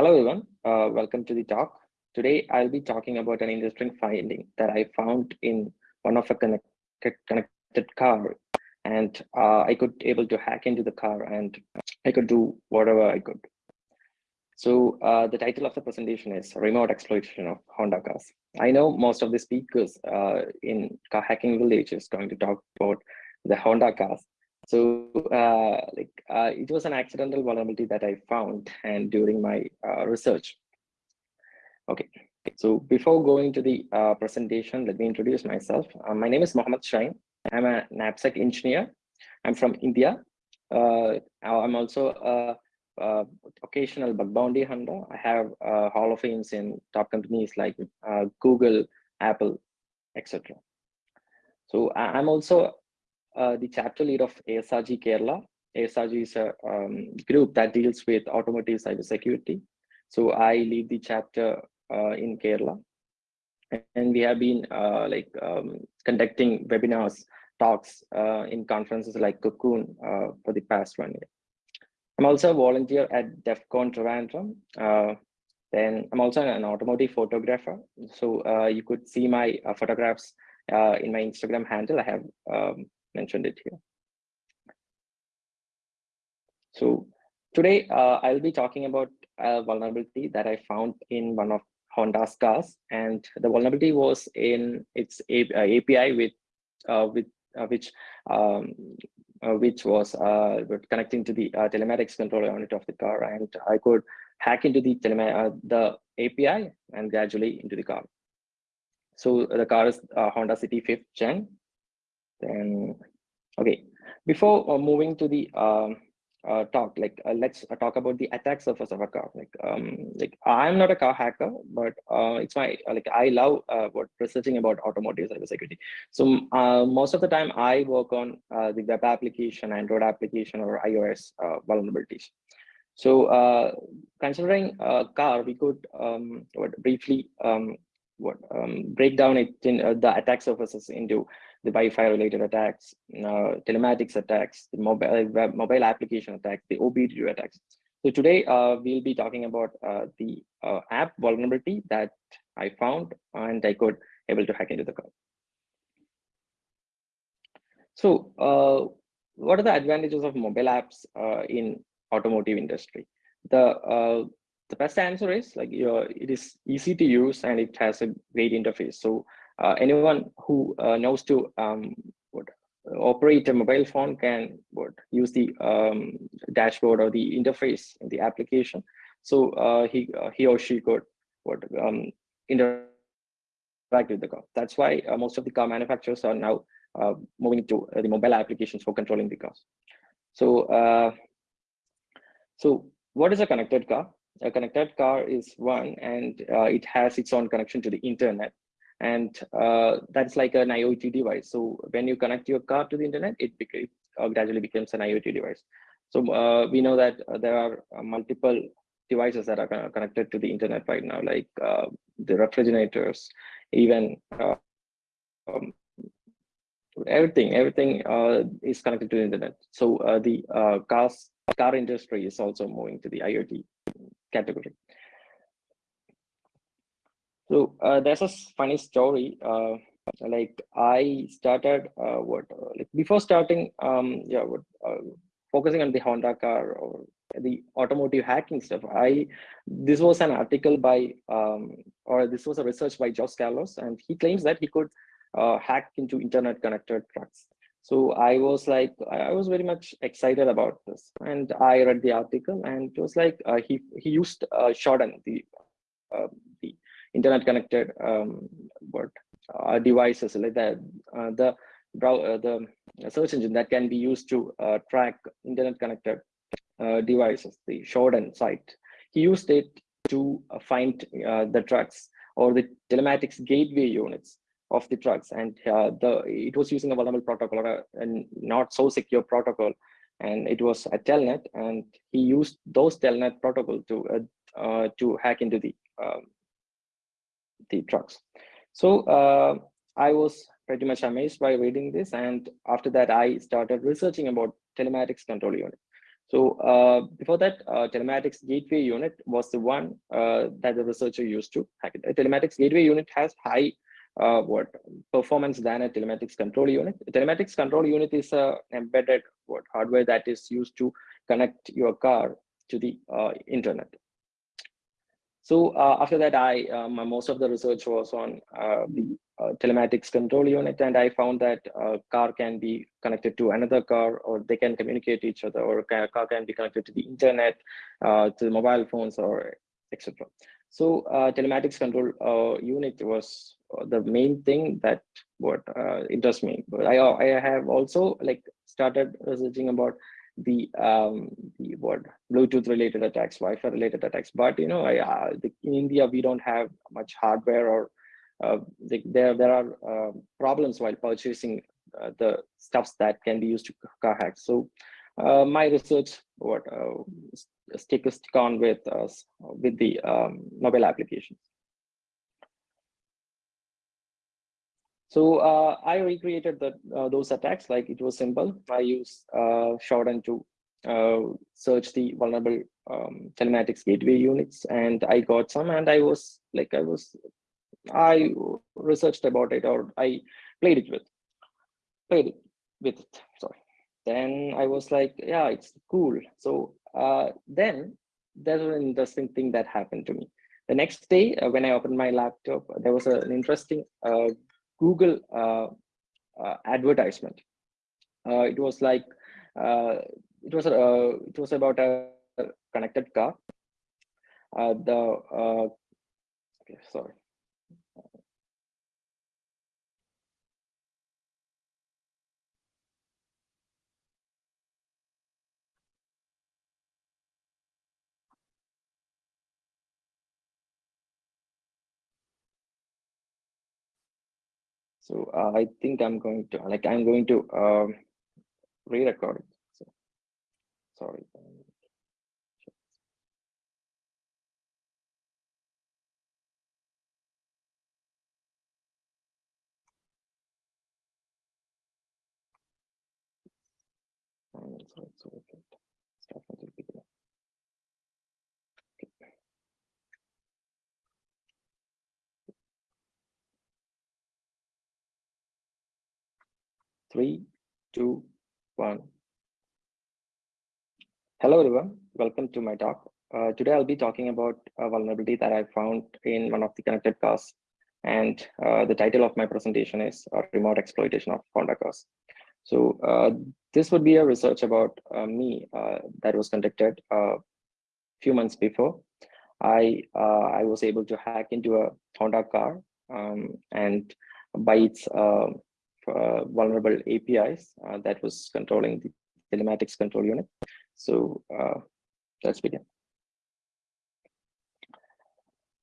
Hello everyone, uh, welcome to the talk. Today I'll be talking about an interesting finding that I found in one of a connected, connected car and uh, I could able to hack into the car and I could do whatever I could. So uh, the title of the presentation is Remote Exploitation of Honda Cars. I know most of the speakers uh, in Car Hacking Village is going to talk about the Honda cars, so uh, like uh, it was an accidental vulnerability that I found and during my uh, research. Okay, so before going to the uh, presentation, let me introduce myself. Uh, my name is Mohammed Shain. I'm a knapsack engineer. I'm from India. Uh, I'm also a, a, occasional bug bounty hunter. I have Hall of Fames in top companies like Google, Apple, etc. So I'm also uh, the chapter lead of ASRG Kerala. ASRG is a um, group that deals with automotive cybersecurity. So I lead the chapter uh, in Kerala. And we have been uh, like um, conducting webinars, talks uh, in conferences like Cocoon uh, for the past one year. I'm also a volunteer at DEF CON Trivandrum. then I'm also an automotive photographer. So you could see my photographs in my Instagram handle. I have um, mentioned it here. So today uh, I'll be talking about a vulnerability that I found in one of Honda's cars, and the vulnerability was in its API uh, with uh, with uh, which um, uh, which was uh, connecting to the telematics controller unit of the car, and I could hack into the the API and gradually into the car. So the car is Honda City fifth gen, then, okay, before uh, moving to the um, uh, talk, like uh, let's uh, talk about the attack surface of a car. Like, um, like I'm not a car hacker, but uh, it's my like I love uh, what researching about automotive cybersecurity. So most of the time, I work on the web application, Android application, or iOS vulnerabilities. So considering a car, we could um, briefly um, what um, break down it in the attack surfaces into the Wi-Fi related attacks, uh, telematics attacks, the mobile web, mobile application attacks, the OBD2 attacks. So today uh, we'll be talking about uh, the uh, app vulnerability that I found and I could able to hack into the code. So uh, what are the advantages of mobile apps uh, in automotive industry? The the best answer is like it is easy to use and it has a great interface. So uh, anyone who uh, knows to um, operate a mobile phone can what, use the um, dashboard or the interface in the application. So uh, he he or she could what um, interact with the car. That's why most of the car manufacturers are now moving to the mobile applications for controlling the cars. So so what is a connected car? A connected car is one, and uh, it has its own connection to the internet and uh, that's like an IoT device. So when you connect your car to the internet, it uh, gradually becomes an IoT device. So uh, we know that uh, there are uh, multiple devices that are connected to the internet right now, like uh, the refrigerators, even um, everything, everything is connected to the internet. So the cars, car industry is also moving to the IoT category. So uh, there's a funny story. Uh, like I started uh, what uh, like before starting, um, yeah, what, uh, focusing on the Honda car or the automotive hacking stuff. I this was an article by um, or this was a research by Josh Carlos, and he claims that he could uh, hack into internet connected trucks. So I was like, I was very much excited about this, and I read the article, and it was like he he used uh, Shodan, the the internet connected um, what uh, devices like that uh, the uh, the search engine that can be used to uh, track internet connected uh, devices the Shodan site. He used it to uh, find the trucks or the telematics gateway units of the trucks. And the it was using a vulnerable protocol or a, not so secure protocol. And it was a telnet and he used those telnet protocol to to hack into the um, the trucks. So uh, I was pretty much amazed by reading this. And after that, I started researching about telematics control unit. So uh, before that, uh, telematics gateway unit was the one uh, that the researcher used to hack it. A telematics gateway unit has high uh, what performance than a telematics control unit. A telematics control unit is a embedded what hardware that is used to connect your car to the uh, internet. So uh, after that, I um, most of the research was on uh, the uh, telematics control unit, and I found that a car can be connected to another car, or they can communicate to each other, or a car can be connected to the internet, uh, to mobile phones, or etc. So uh, telematics control uh, unit was the main thing that what interests me. But I I have also like started researching about the um the what bluetooth related attacks wi-fi related attacks. But you know I, uh, the, in india we don't have much hardware or uh, the, there there are uh, problems while purchasing uh, the stuffs that can be used to car hack so uh, my research what uh, stick stick on with with the um, mobile applications So uh, I recreated the, uh, those attacks like it was simple. I used uh, Shodan to uh, search the vulnerable um, telematics gateway units and I got some and I was like, I was, I researched about it or I played it with, played it with it, sorry. Then I was like, yeah, it's cool. So uh, then there's an interesting thing that happened to me. The next day, uh, when I opened my laptop, there was an interesting uh, Uh, uh, advertisement. Uh, it was like uh, it was uh, it was about a connected car. the okay, sorry. So uh, I think I'm going to like I'm going to um, re-record it. So, sorry. So it's okay. Start from the beginning. Three, two, one. Hello, everyone. Welcome to my talk. Uh, today, I'll be talking about a vulnerability that I found in one of the connected cars. And uh, the title of my presentation is uh, Remote Exploitation of Honda Cars. So uh, this would be a research about uh, me uh, that was conducted a few months before. I, I was able to hack into a Honda car um, and by its uh, vulnerable APIs uh, that was controlling the telematics control unit. So uh, let's begin.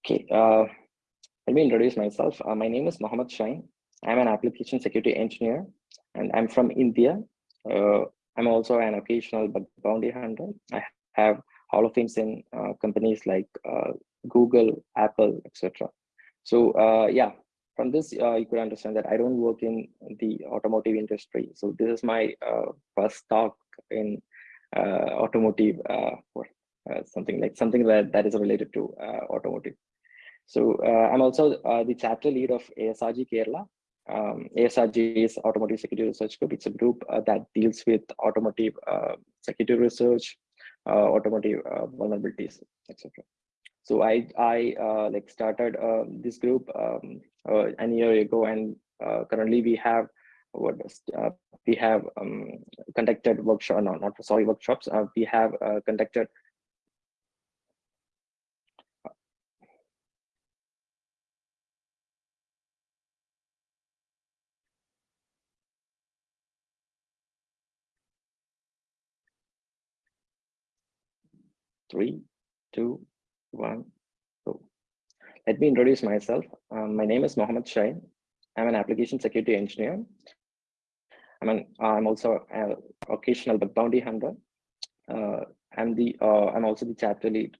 Okay, let me introduce myself. my name is Mohammed Shain. I'm an application security engineer and I'm from India. I'm also an occasional bounty hunter. I have Hall of Fames in uh, companies like uh, Google, Apple, etc. So uh, yeah, from this, uh, you could understand that I don't work in the automotive industry. So this is my uh, first talk in uh, automotive uh, or uh, something like something that, that is related to uh, automotive. So I'm also the chapter lead of ASRG Kerala. Um, ASRG is Automotive Security Research Group. It's a group that deals with automotive security research, automotive vulnerabilities, etc. So I I uh, like started uh, this group um, uh, an year ago, and uh, currently we have what uh, we have um, conducted workshop no not sorry workshops. Uh, we have conducted three, two, one, go. Let me introduce myself. Um, my name is Mohammed Shain. I'm an application security engineer. I'm, an, I'm also an occasional bug bounty hunter. Uh, I'm the uh, I'm also the chapter lead.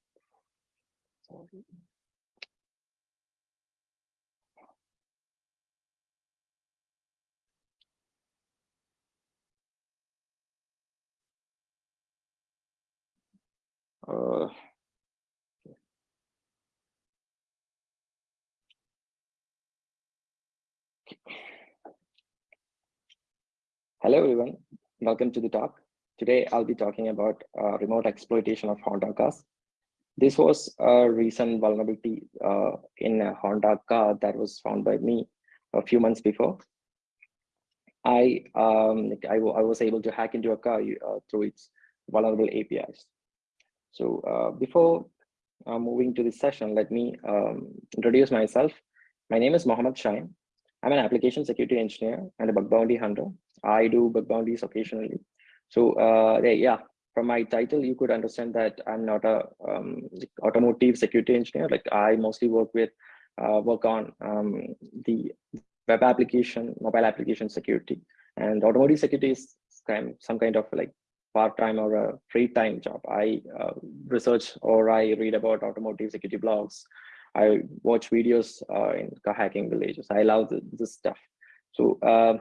Uh, Hello, everyone. Welcome to the talk. Today, I'll be talking about uh, remote exploitation of Honda cars. This was a recent vulnerability uh, in a Honda car that was found by me a few months before. I, um, I, I was able to hack into a car uh, through its vulnerable APIs. So uh, before uh, moving to this session, let me um, introduce myself. My name is Mohammed Shain. I'm an application security engineer and a bug bounty hunter. I do bug bounties occasionally. So uh, yeah, from my title, you could understand that I'm not a um, automotive security engineer. Like I mostly work with uh, work on um, the web application, mobile application security, and automotive security is kind some kind of like part-time or a free time job. I uh, research or I read about automotive security blogs. I watch videos uh, in hacking villages. I love the, this stuff. So uh,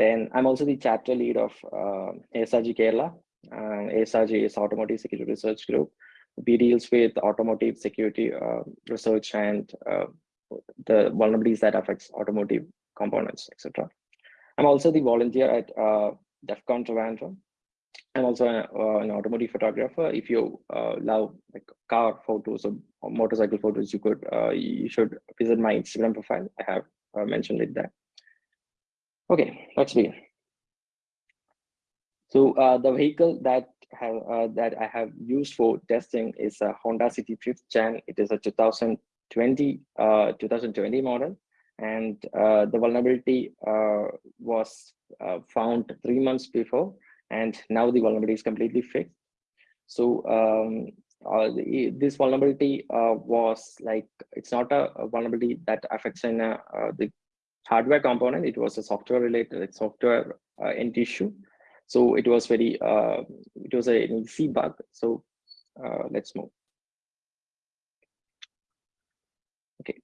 then I'm also the chapter lead of uh, ASRG Kerala. And ASRG is Automotive Security Research Group. We deals with automotive security uh, research and uh, the vulnerabilities that affects automotive components, etc. I'm also the volunteer at uh, DEF CON Trivandrum, I'm also a, uh, an automotive photographer. If you uh, love like car photos or, or motorcycle photos, you could uh, you should visit my Instagram profile. I have uh, mentioned it there. Okay, let's begin. So uh, the vehicle that have uh, that I have used for testing is a Honda City Fifth Gen. It is a 2020 2020 model, and the vulnerability was found three months before and now the vulnerability is completely fixed. So um, uh, this vulnerability uh, was like, it's not a, vulnerability that affects in uh, the hardware component, it was a software related software uh, end issue. So it was very, uh, it was an easy bug. So uh, let's move. Okay.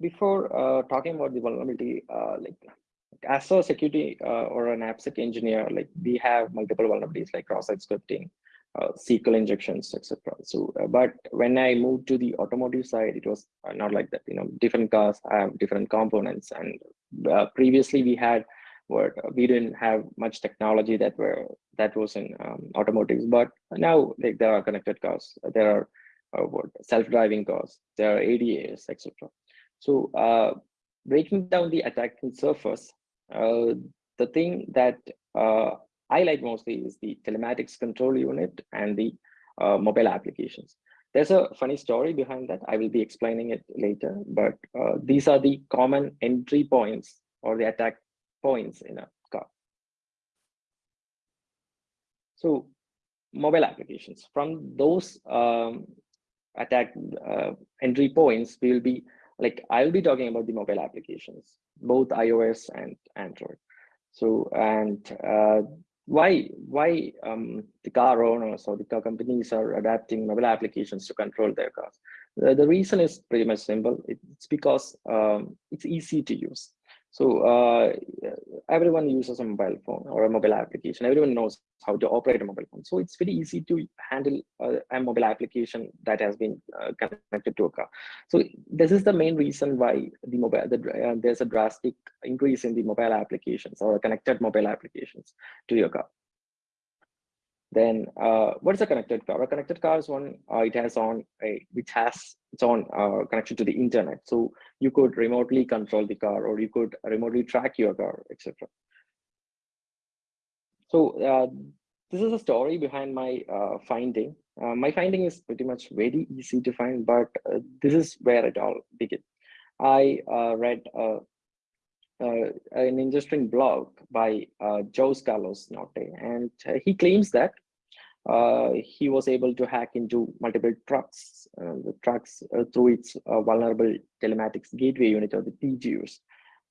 before talking about the vulnerability, like as a security uh, or an AppSec engineer, like we have multiple vulnerabilities like cross-site scripting, uh, SQL injections, etc. So, uh, but when I moved to the automotive side, it was uh, not like that. You know, different cars have different components, and uh, previously we had what we didn't have much technology that were that was in um, automotives. But now, like there are connected cars, there are uh, what self-driving cars, there are ADAs, etc. So breaking down the attacking surface, uh, the thing that uh, I like mostly is the telematics control unit and the uh, mobile applications. There's a funny story behind that. I will be explaining it later, but uh, these are the common entry points or the attack points in a car. So mobile applications, from those um, attack uh, entry points, we will be like I'll be talking about the mobile applications, both iOS and Android. So, and uh, why why um, the car owners or the car companies are adapting mobile applications to control their cars? The, the reason is pretty much simple. It's because um, it's easy to use. So uh, everyone uses a mobile phone or a mobile application. Everyone knows how to operate a mobile phone. So it's very easy to handle a, a mobile application that has been uh, connected to a car. So this is the main reason why the mobile the, uh, there's a drastic increase in the mobile applications or connected mobile applications to your car. Then uh, what is a connected car? A connected car is one, uh, it has on a, which has its own uh, connection to the internet. So you could remotely control the car or you could remotely track your car, etc. So uh, this is a story behind my uh, finding. Uh, my finding is pretty much very easy to find, but this is where it all begins. I read uh, an interesting blog by uh, Jose Carlos Notte, and uh, he claims that uh, he was able to hack into multiple trucks, uh, the trucks uh, through its vulnerable telematics gateway unit or the TGUs.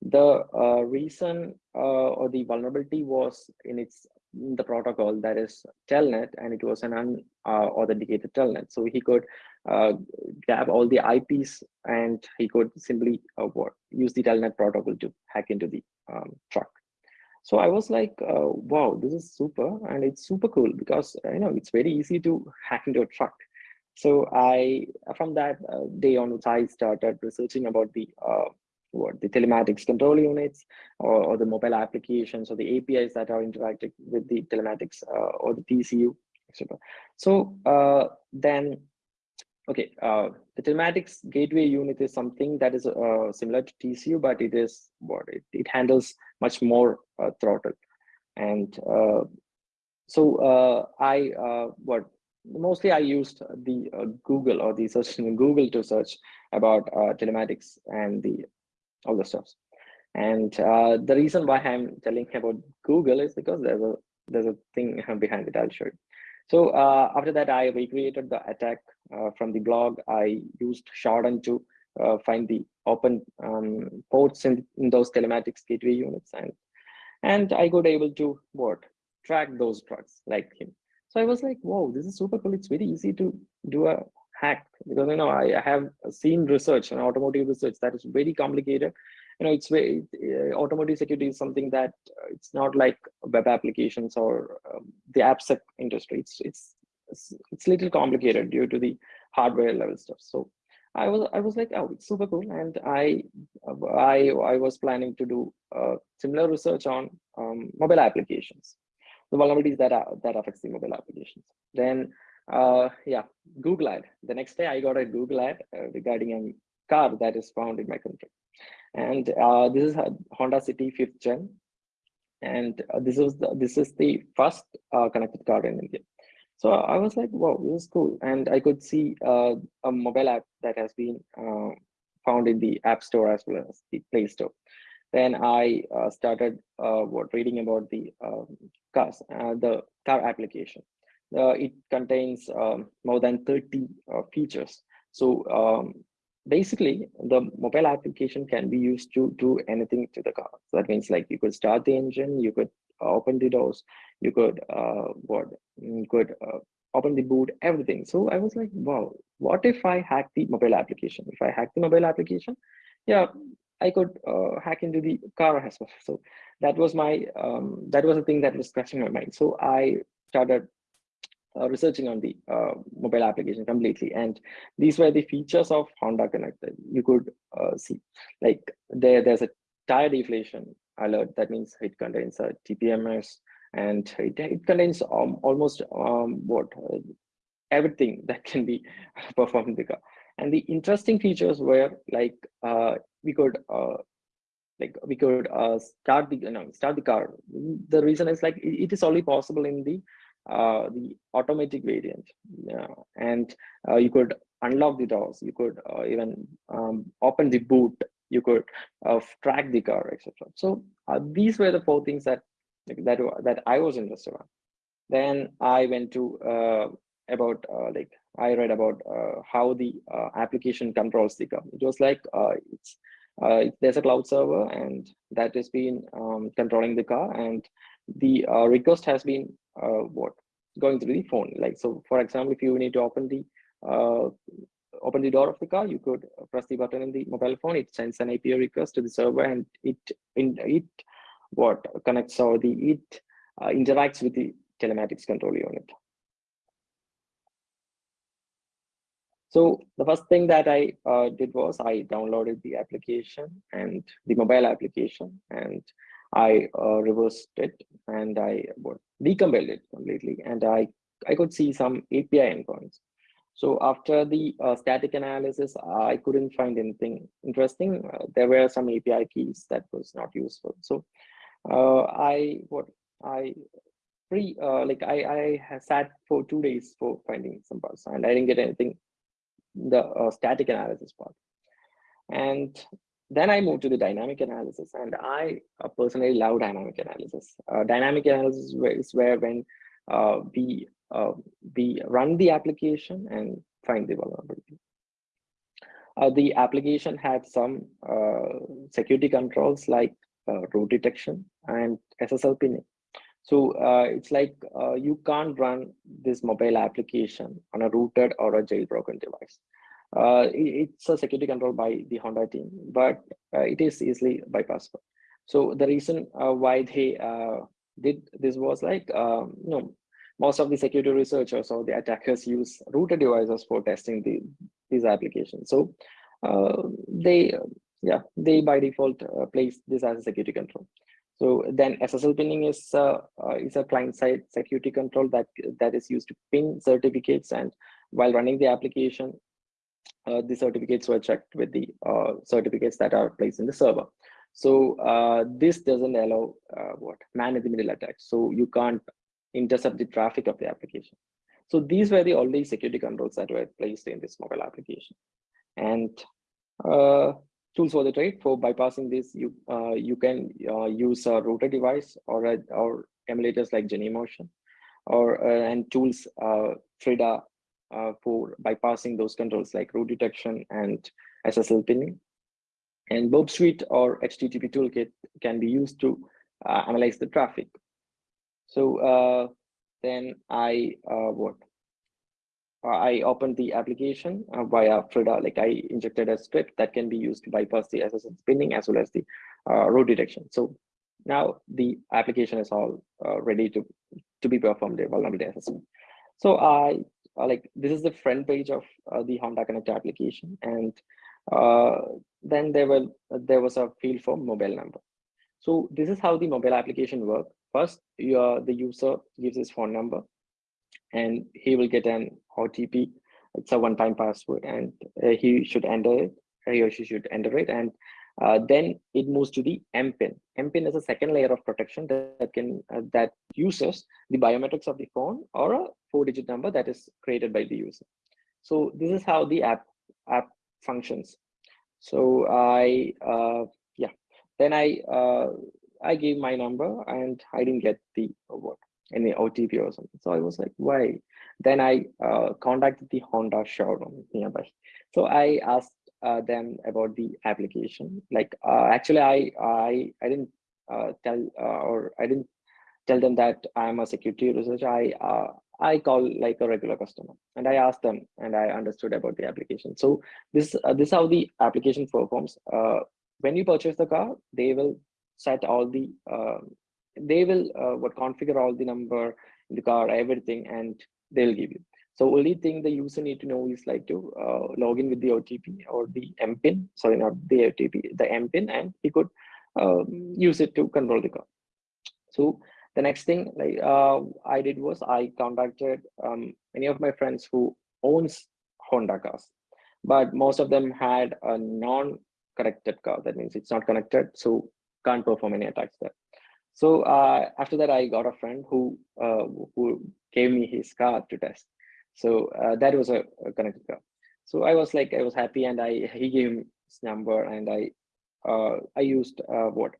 The reason or the vulnerability was in its the protocol that is telnet and it was an unauthenticated telnet so he could uh, grab all the IPs and he could simply uh, use the telnet protocol to hack into the um, truck. So I was like, uh, wow, this is super. And it's super cool because, uh, you know, it's very easy to hack into a truck. So I, from that uh, day onwards, I started researching about the uh, what the telematics control units or, or, the mobile applications or the APIs that are interacting with the telematics uh, or the TCU, etc. So uh, then, okay, uh, the telematics gateway unit is something that is uh, similar to TCU, but it is what it, it handles much more uh, throttle. And uh, so I what mostly I used the Google or the search in Google to search about telematics and the all the stuff. And uh, the reason why I'm telling about Google is because there's a there's a thing behind it. I'll show you. So uh, after that, I recreated the attack uh, from the blog. I used Shodan to uh, find the open um, ports in, in those telematics gateway units, and and I got able to what track those trucks like him. So I was like, whoa, this is super cool. It's very easy to do a hack because you know I, have seen research and automotive research that is very complicated. You know it's very uh, automotive security is something that uh, it's not like web applications or um, the appsec industry. It's it's it's, it's little complicated due to the hardware level stuff. So i was i was like oh it's super cool. And i i i was planning to do uh, similar research on um, mobile applications. The vulnerabilities that are that affects the mobile applications. Then uh, yeah, Google ad. The next day I got a Google ad uh, regarding a car that is found in my country. And uh, this is Honda City 5th gen. And uh, this is the, this is the first uh, connected car in India. So I was like, wow, this is cool. And I could see uh, a mobile app that has been found in the App Store as well as the Play Store. Then I started what reading about the um, cars, the car application it contains um, more than 30 uh, features. So um, basically, the mobile application can be used to do anything to the car. So that means like you could start the engine, you could open the doors, you could uh, what you could uh, open the boot, everything. So I was like, wow, what if I hack the mobile application? If I hack the mobile application, yeah, I could uh, hack into the car as well. So that was my um, that was the thing that was scratching my mind. So I started uh, researching on the uh, mobile application completely. And these were the features of Honda Connect that you could uh, see. Like there, there's a tire deflation alert. That means it contains a TPMS and it, it contains um, almost um, what uh, everything that can be performed in the car. And the interesting features were like uh, we could uh, like we could start the you know, start the car. The reason is like it, it is only possible in the uh, the automatic variant. And uh, you could unlock the doors you could uh, even um, open the boot. You could uh, track the car etc so uh, these were the four things that that that i was interested in. Then i went to about like i read about how the application controls the car. It was like it's there's a cloud server and that has been um, controlling the car and the request has been what going through the phone. Like so for example if you need to open the uh, open the door of the car you could press the button in the mobile phone. It sends an api request to the server and it in it what connects or the it uh, interacts with the telematics control unit. So the first thing that i uh, did was i downloaded the application and the mobile application and I uh, reversed it and I decompiled it completely and I, I could see some API endpoints. So after the uh, static analysis, I couldn't find anything interesting. Uh, there were some API keys that was not useful. So uh, I what I pre uh, like I I sat for two days for finding some bugs and I didn't get anything the uh, static analysis part. And then I moved to the dynamic analysis, and I uh, personally love dynamic analysis. Uh, dynamic analysis is where when uh, we uh, we run the application and find the vulnerability. Uh, the application had some uh, security controls like root detection and SSL pinning. So it's like you can't run this mobile application on a rooted or a jailbroken device. Uh, it's a security control by the Honda team, but uh, it is easily bypassable. So the reason uh, why they uh, did this was like, um, you know, most of the security researchers or the attackers use router devices for testing the, these applications. So uh, they, yeah, they by default uh, place this as a security control. So then SSL pinning is uh, uh, is a client-side security control that that is used to pin certificates, and while running the application, uh, the certificates were checked with the uh, certificates that are placed in the server. So uh, this doesn't allow uh, what man-in-the-middle attacks. So you can't intercept the traffic of the application. So these were the only security controls that were placed in this mobile application. And uh, tools for the trade for bypassing this, you uh, you can use a router device or a, or emulators like Genymotion, or and tools Frida uh, for bypassing those controls like root detection and SSL pinning. And Burp Suite or HTTP toolkit can be used to uh, analyze the traffic. So uh, then I uh, what? Uh, I opened the application uh, via Frida, like I injected a script that can be used to bypass the SSL pinning as well as the root detection. So now the application is all ready to, to be performed a vulnerability assessment. So I uh, like this is the front page of uh, the Honda Connect application. And uh, then there were there was a field for mobile number. So this is how the mobile application works. First, you the user gives his phone number and he will get an OTP. It's a one-time password and uh, he should enter it, he or she should enter it. And uh, then it moves to the MPIN. MPIN is a second layer of protection that, that can uh, that uses the biometrics of the phone or a four-digit number that is created by the user. So this is how the app app functions. So I uh, yeah, then I uh, I gave my number and I didn't get the what any OTP or something. So I was like, why? Then I uh, contacted the Honda showroom nearby. So I asked uh, them about the application. Like uh, actually, I I I didn't uh, tell uh, or I didn't tell them that I'm a security researcher. I uh, I call like a regular customer and I asked them and I understood about the application. So this uh, this is how the application performs. when you purchase the car, they will set all the they will what configure all the number in the car, everything, and they'll give you. So only thing the user need to know is like to uh, log in with the OTP or the MPIN, sorry, not the OTP, the MPIN, and he could um, use it to control the car. So the next thing like uh, I did was I contacted um, many of my friends who owns Honda cars, but most of them had a non-connected car. That means it's not connected, so can't perform any attacks there. So uh, after that, I got a friend who uh, who gave me his car to test. So uh, that was a, a, connected car. So I was like, I was happy and I he gave me his number and I uh, I used uh, what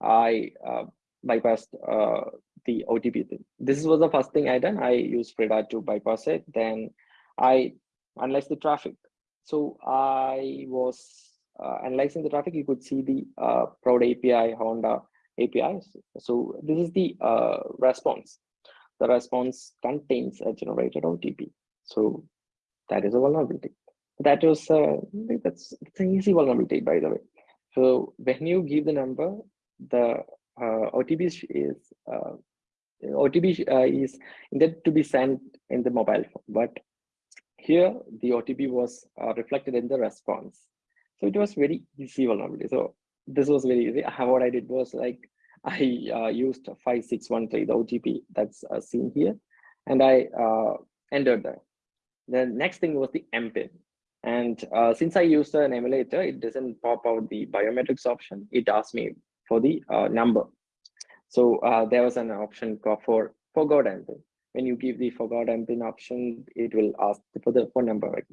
I uh, bypassed uh, the OTP thing. This was the first thing I done. I used Frida to bypass it. Then I analyzed the traffic. So I was uh, analyzing the traffic. You could see the uh, Proud API, Honda APIs. So this is the response the response contains a generated OTP. So that is a vulnerability. That was uh, that's it's an easy vulnerability, by the way. So when you give the number, the uh, OTP is uh, OTP uh, is intended to be sent in the mobile phone, but here the OTP was uh, reflected in the response. So it was very easy vulnerability. So this was very easy. What I did was like I uh, used 5613, the OTP that's uh, seen here, and I uh, entered that. The next thing was the MPIN. And uh, since I used an emulator, it doesn't pop out the biometrics option. It asks me for the uh, number. So uh, there was an option for forgot MPIN. When you give the forgot MPIN option, it will ask for the phone number.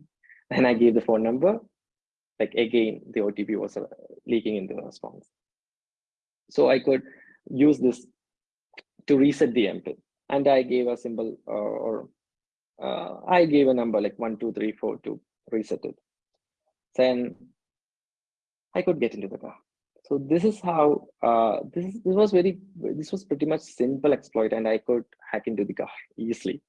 And I gave the phone number. Like again, the OTP was leaking in the response. So I could use this to reset the MPIN. And I gave a symbol uh, or uh, I gave a number like one, two, three, four to reset it. Then I could get into the car. So this is how uh, this this was very this was pretty much simple exploit, and I could hack into the car easily.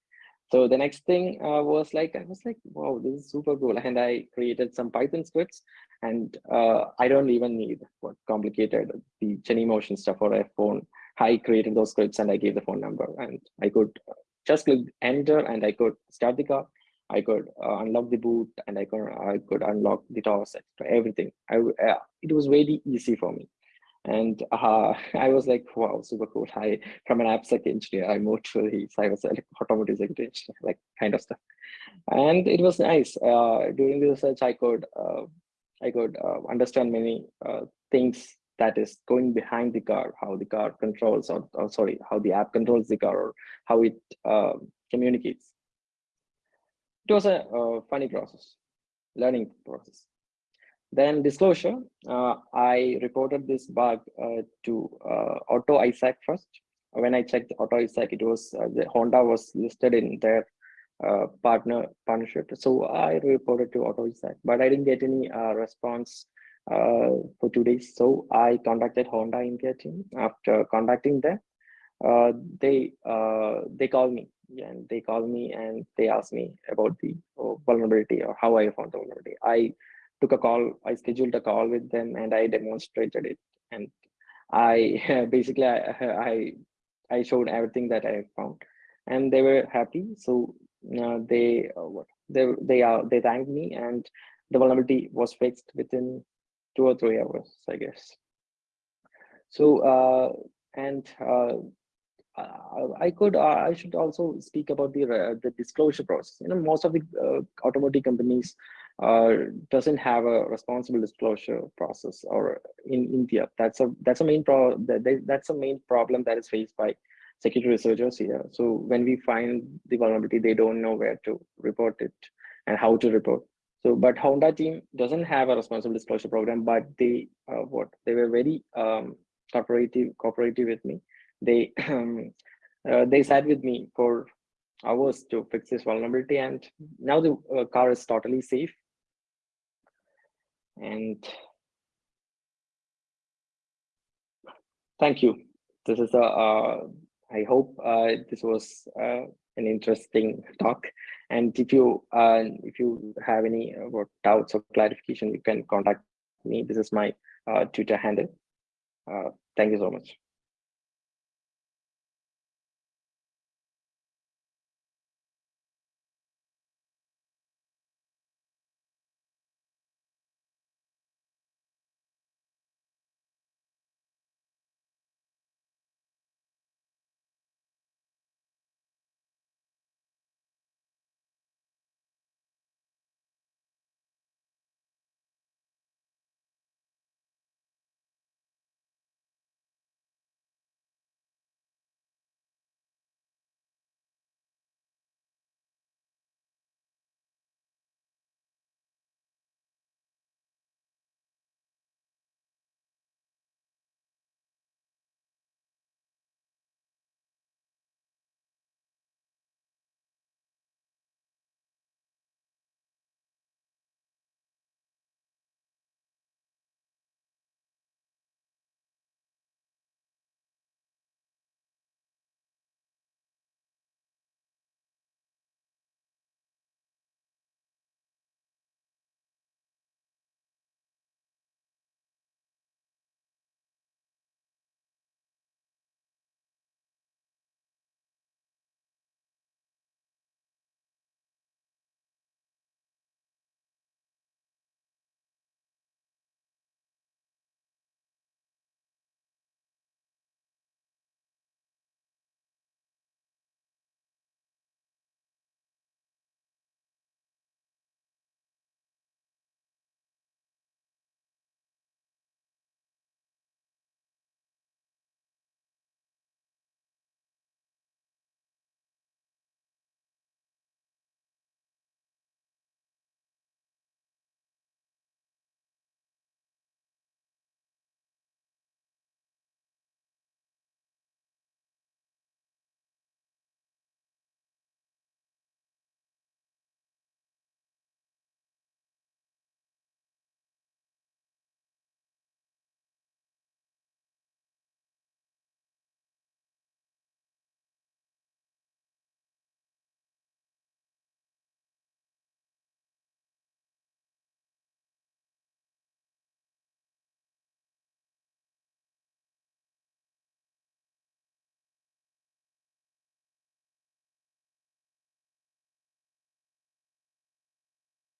So the next thing uh, was like, I was like, wow, this is super cool. And I created some Python scripts and uh, I don't even need what complicated the Genymotion stuff or a phone. I created those scripts and I gave the phone number and I could just click enter and I could start the car. I could uh, unlock the boot and I could I could unlock the set, everything. I uh, it was very easy for me, and uh, I was like, wow, super cool. I from an AppSec engineer, I moved to the cyber automotive security engineer, like kind of stuff, and it was nice. Uh, during the research, I could uh, I could uh, understand many things that is going behind the car, how the car controls, or, or sorry, how the app controls the car, or how it communicates it was a uh, funny process, learning process. Then disclosure, uh, I reported this bug uh, to uh, AutoISAC first. When I checked AutoISAC, it was uh, the Honda was listed in their uh, partner partnership. So I reported to AutoISAC, but I didn't get any response for two days. So I contacted Honda India team. After contacting them, they they called me and they call me and they ask me about the uh, vulnerability or how I found the vulnerability. I took a call, I scheduled a call with them and I demonstrated it. And I basically, I, I, I showed everything that I found and they were happy. So uh, they, uh, they, they are, they thanked me and the vulnerability was fixed within two or three hours, I guess. So, uh, and uh, uh, I could, uh, I should also speak about the uh, the disclosure process. You know, most of the uh, automotive companies uh, doesn't have a responsible disclosure process, or in India, that's a that's a main pro that that's a main problem that is faced by security researchers here. So when we find the vulnerability, they don't know where to report it and how to report. So, but Honda team doesn't have a responsible disclosure program, but they uh, what they were very um, cooperative cooperative with me they um, uh, they sat with me for hours to fix this vulnerability and now the uh, car is totally safe and thank you. This is a uh, i hope uh, this was uh, an interesting talk. And if you uh, if you have any uh, doubts or clarification you can contact me. This is my uh, twitter handle. Thank you so much